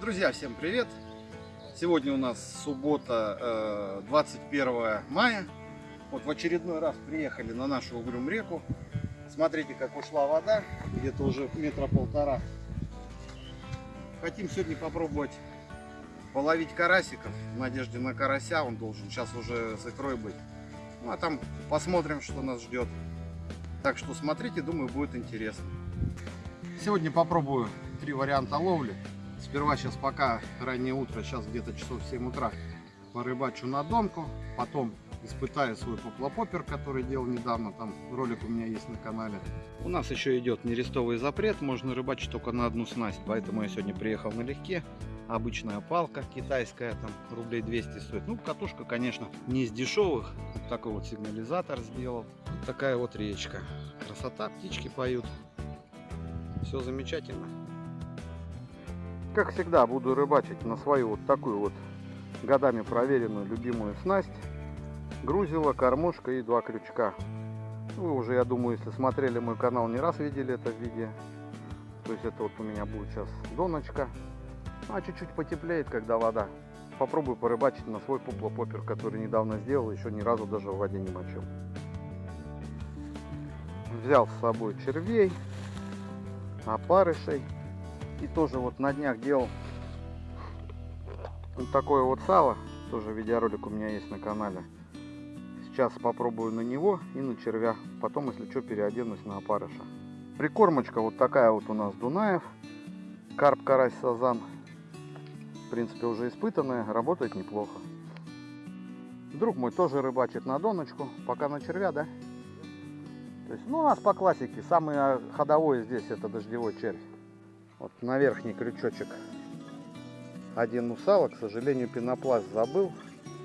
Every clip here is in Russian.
Друзья, всем привет! Сегодня у нас суббота, 21 мая. Вот в очередной раз приехали на нашу Угрюм реку. Смотрите, как ушла вода, где-то уже метра полтора. Хотим сегодня попробовать половить карасиков в надежде на карася. Он должен сейчас уже с икрой быть. Ну а там посмотрим, что нас ждет. Так что смотрите, думаю, будет интересно. Сегодня попробую три варианта ловли. Сперва сейчас пока раннее утро, сейчас где-то часов 7 утра, порыбачу на донку. Потом испытаю свой поплопопер, который делал недавно. Там ролик у меня есть на канале. У нас еще идет нерестовый запрет. Можно рыбачить только на одну снасть. Поэтому я сегодня приехал налегке. Обычная палка китайская, там рублей 200 стоит. Ну, катушка, конечно, не из дешевых. Вот такой вот сигнализатор сделал. Вот такая вот речка. Красота, птички поют. Все замечательно. Как всегда, буду рыбачить на свою вот такую вот годами проверенную любимую снасть. Грузила, кормушка и два крючка. Вы уже, я думаю, если смотрели мой канал, не раз видели это в виде. То есть это вот у меня будет сейчас доночка. А чуть-чуть потеплеет, когда вода. Попробую порыбачить на свой поплопопер, который недавно сделал, еще ни разу даже в воде не мочил. Взял с собой червей, опарышей. И тоже вот на днях делал вот такое вот сало. Тоже видеоролик у меня есть на канале. Сейчас попробую на него и на червя. Потом, если что, переоденусь на опарыша. Прикормочка вот такая вот у нас Дунаев. Карп, карась, сазан. В принципе, уже испытанная. Работает неплохо. Друг мой тоже рыбачит на доночку. Пока на червя, да? То есть, ну, у нас по классике. Самый ходовой здесь это дождевой червь. Вот на верхний крючочек один усала. К сожалению, пенопласт забыл.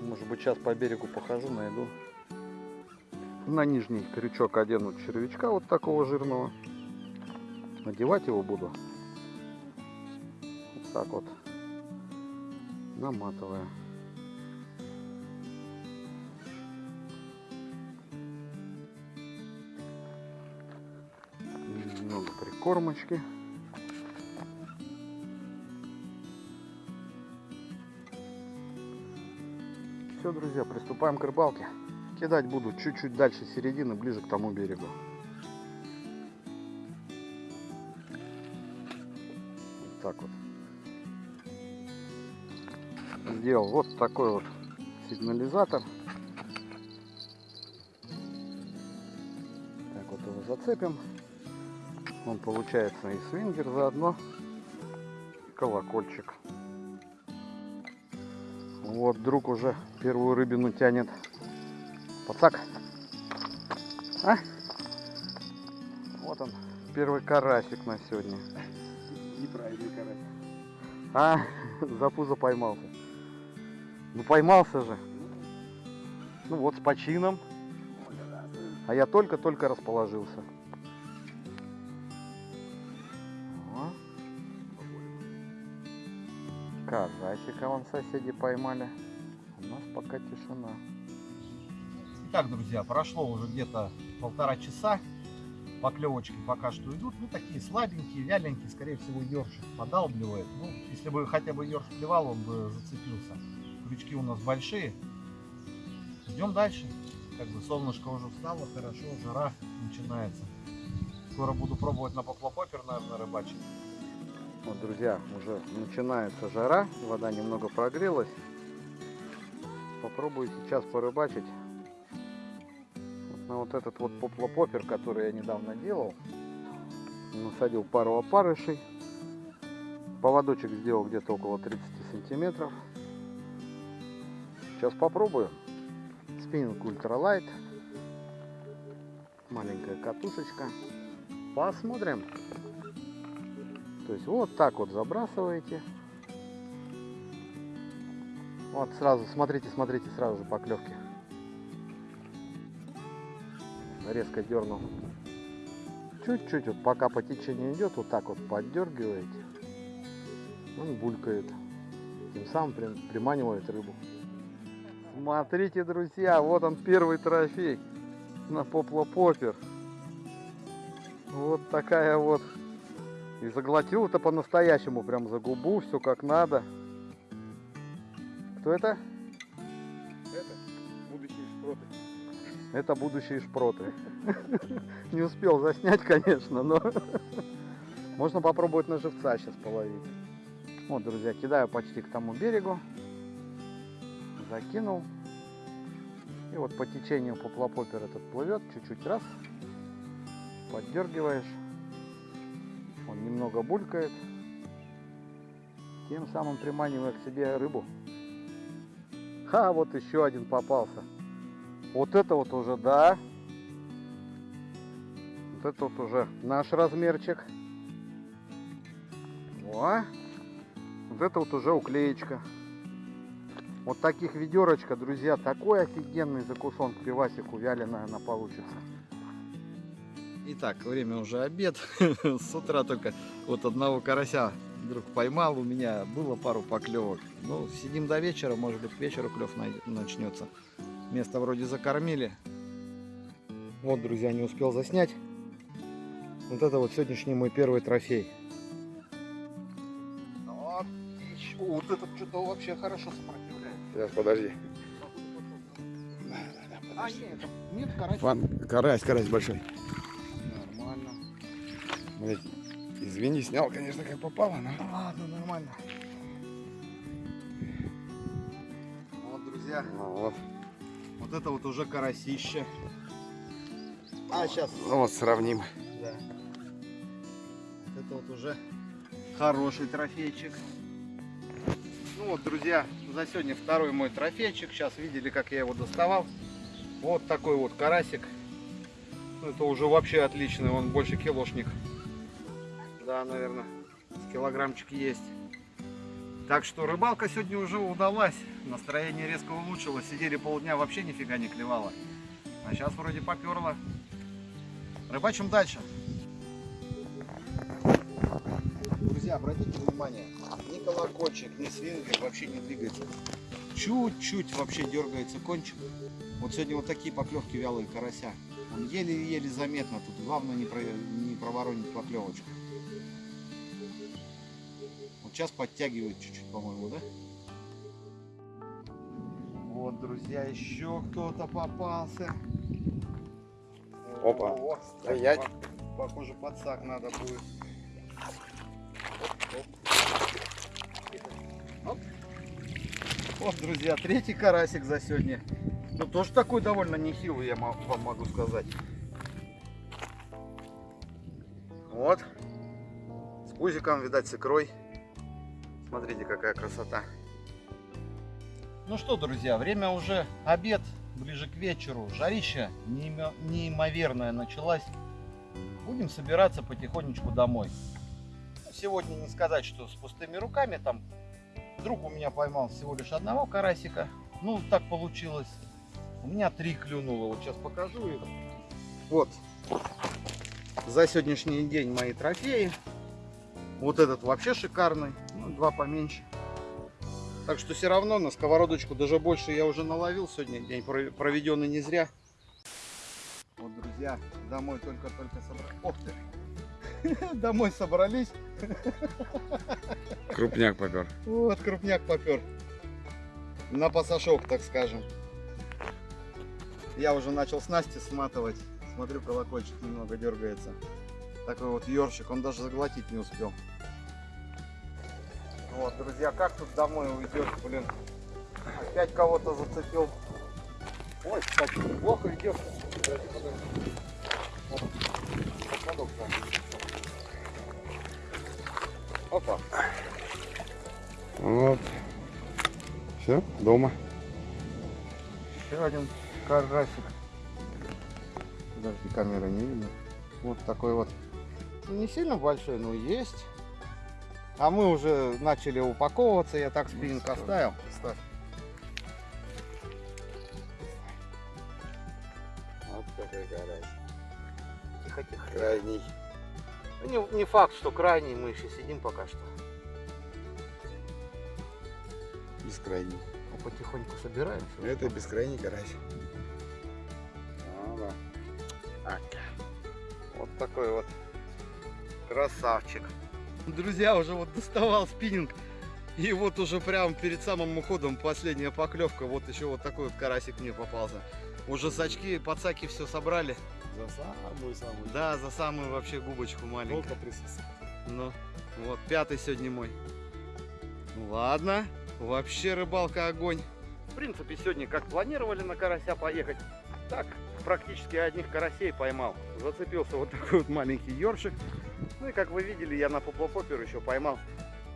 Может быть, сейчас по берегу похожу, найду. На нижний крючок одену червячка вот такого жирного. Надевать его буду. Вот так вот. Наматывая. Немного прикормочки. Друзья, приступаем к рыбалке. Кидать буду чуть-чуть дальше середины, ближе к тому берегу. Вот так вот. Сделал вот такой вот сигнализатор. Так вот его зацепим. Он получается и свингер заодно, и колокольчик. Вот друг уже первую рыбину тянет. Пацак. А? Вот он, первый карасик на сегодня. Неправильный карась. А, за пузо поймался. Ну поймался же. Ну вот с почином. А я только-только расположился. О. Карасика вон соседи поймали. У нас пока тишина. Итак, друзья, прошло уже где-то полтора часа. Поклевочки пока что идут. Ну, такие слабенькие, вяленькие. Скорее всего, ершик подалбливает. Ну, если бы хотя бы ерш клевал, он бы зацепился. Крючки у нас большие. Идем дальше. Как бы солнышко уже встало, хорошо, жара начинается. Скоро буду пробовать на поплопопер, наверное, рыбачить. Вот, друзья, уже начинается жара, вода немного прогрелась. Попробую сейчас порыбачить на вот этот вот поплопопер, который я недавно делал. Насадил пару опарышей. Поводочек сделал где-то около 30 сантиметров. Сейчас попробую. Спиннинг ультралайт. Маленькая катушечка. Посмотрим. То есть вот так вот забрасываете. Вот сразу, смотрите, смотрите, сразу же поклевки. Резко дернул. Чуть-чуть, вот пока по течению идет, вот так вот поддергиваете. Он булькает. Тем самым приманивает рыбу. Смотрите, друзья, вот он первый трофей на поплопопер. Вот такая вот И заглотил это по-настоящему, прям за губу, все как надо. Кто это? Это будущие шпроты. Это будущие шпроты. Не успел заснять, конечно, но можно попробовать на живца сейчас половить. Вот, друзья, кидаю почти к тому берегу. Закинул. И вот по течению поплопопер этот плывет, чуть-чуть раз. Поддергиваешь. Он немного булькает. Тем самым приманивая к себе рыбу. Ха, вот еще один попался. Вот это вот уже, да. Вот это вот уже наш размерчик. О, вот это вот уже уклеечка. Вот таких ведерочка, друзья, такой офигенный закусон к пивасику вяленая она получится. Итак, время уже обед. С утра только вот одного карася вдруг поймал. У меня было пару поклевок. Ну, сидим до вечера, может быть, к вечеру клев начнется. Место вроде закормили. Вот, друзья, не успел заснять. Вот это вот сегодняшний мой первый трофей. Вот, еще- вот этот что-то вообще хорошо сопротивляется. Сейчас, подожди. А, нет, нет, карась. Фан, карась, карась большой. Блядь, извини, снял, конечно, как попало, но... Ладно, нормально. Вот, друзья, Ну вот, вот это вот уже карасище. А, сейчас, ну вот сравним. да. Вот это вот уже хороший трофейчик. Ну вот, друзья, за сегодня второй мой трофейчик. Сейчас видели, как я его доставал. Вот такой вот карасик. Ну, Это уже вообще отличный, он больше килошник. Да, наверное, килограммчик есть. Так что рыбалка сегодня уже удалась. Настроение резко улучшилось. Сидели полдня, вообще нифига не клевало. А сейчас вроде поперло. Рыбачим дальше. Друзья, обратите внимание, ни колокольчик, ни свингер вообще не двигается. Чуть-чуть вообще дергается кончик. Вот сегодня вот такие поклевки вялые карася. Он еле-еле заметно. Тут главное не, про, не проворонить поклевочку. Сейчас подтягивает чуть-чуть, по-моему, да? Вот, друзья, еще кто-то попался. Опа. О, Стоять. по- Похоже, подсак надо будет. Оп, оп. Оп. Вот, друзья, третий карасик за сегодня. Ну, тоже такой довольно нехилый, я вам могу сказать. Вот. С пузиком, видать, с икрой. Смотрите, какая красота. Ну что, друзья, время уже обед, ближе к вечеру. Жарища неимо- неимоверная началась. Будем собираться потихонечку домой. Ну, Сегодня не сказать, что с пустыми руками. Там друг у меня поймал всего лишь одного карасика. Ну, так получилось. У меня три клюнуло. Вот сейчас покажу их. Вот. За сегодняшний день мои трофеи. Вот этот вообще шикарный. Ну, два поменьше. Так что все равно на сковородочку даже больше я уже наловил сегодня. День про- проведенный не зря. Вот, друзья, домой только-только собрались. Ох ты! Домой собрались. Крупняк попер. Вот крупняк попер. На пасашок, так скажем. Я уже начал снасти сматывать. Смотрю, колокольчик немного дергается. Такой вот ёршик, он даже заглотить не успел. Вот, друзья, как тут домой уйдешь, блин. Опять кого-то зацепил. Ой, кстати. Подожди, подожди. Поводок занят. Опа. Вот. Все, дома. Еще один карасик. Подожди, камера не видно. Вот такой вот. Не сильно большой, но есть. А мы уже начали упаковываться. Я так спиннинг ставь. оставил. Ставь. Вот такой карась. Тихо, тихо. Крайний. Ну, Не, не факт, что крайний. Мы еще сидим пока что. Бескрайний. Мы потихоньку собираемся. Это бескрайний карась. Ну да. Вот такой вот красавчик. Друзья, уже вот доставал спиннинг. И вот уже прям перед самым уходом последняя поклевка. Вот еще вот такой вот карасик мне попался. Уже сачки, подсаки все собрали. За самую-самую. Да, за самую вообще губочку маленькую. Только присутствие. Ну, вот пятый сегодня мой. Ну ладно, вообще рыбалка огонь. В принципе, сегодня как планировали на карася поехать, так практически одних карасей поймал. Зацепился вот такой вот маленький ёршик. Ну и как вы видели, я на поплопопер еще поймал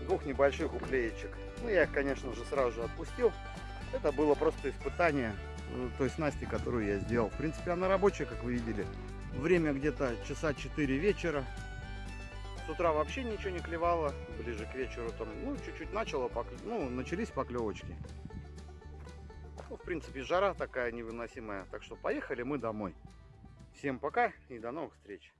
двух небольших уклеечек. Ну я их, конечно же, сразу же отпустил. Это было просто испытание той снасти, которую я сделал. В принципе, она рабочая, как вы видели. Время где-то часа 4 вечера. С утра вообще ничего не клевало. Ближе к вечеру там, ну, чуть-чуть начало, поклё- ну, начались поклевочки. Ну, в принципе, жара такая невыносимая. Так что поехали мы домой. Всем пока и до новых встреч.